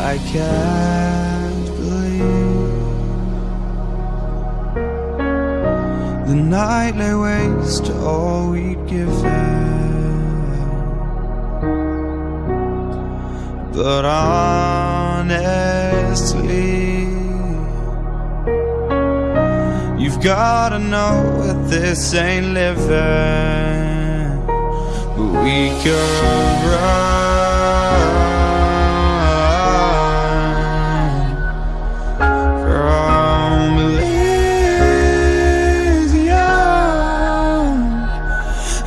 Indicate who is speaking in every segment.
Speaker 1: I can't believe the night lay waste to all we'd given. But honestly, you've gotta know that this ain't living. But we could run.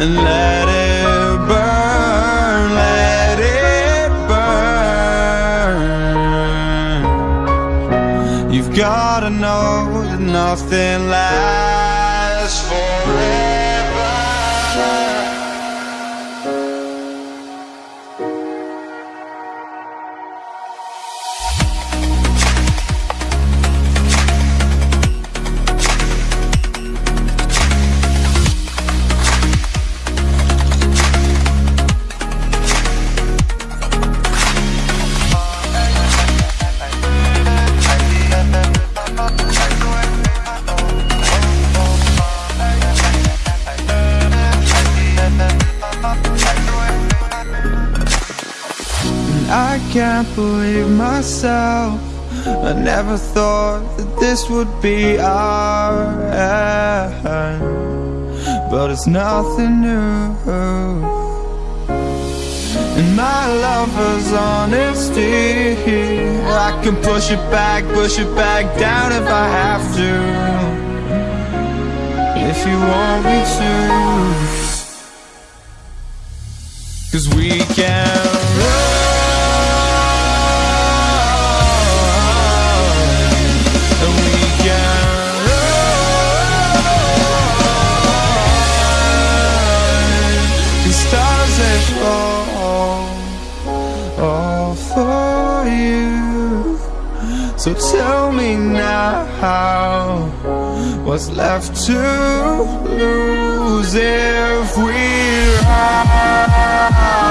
Speaker 1: And let it burn, let it burn. You've gotta know that nothing lasts forever. I can't believe myself. I never thought that this would be our end, but it's nothing new. And my lover's honesty, I can push it back, push it back down if I have to. If you want me to. Cause we can So tell me now What's left to lose if we run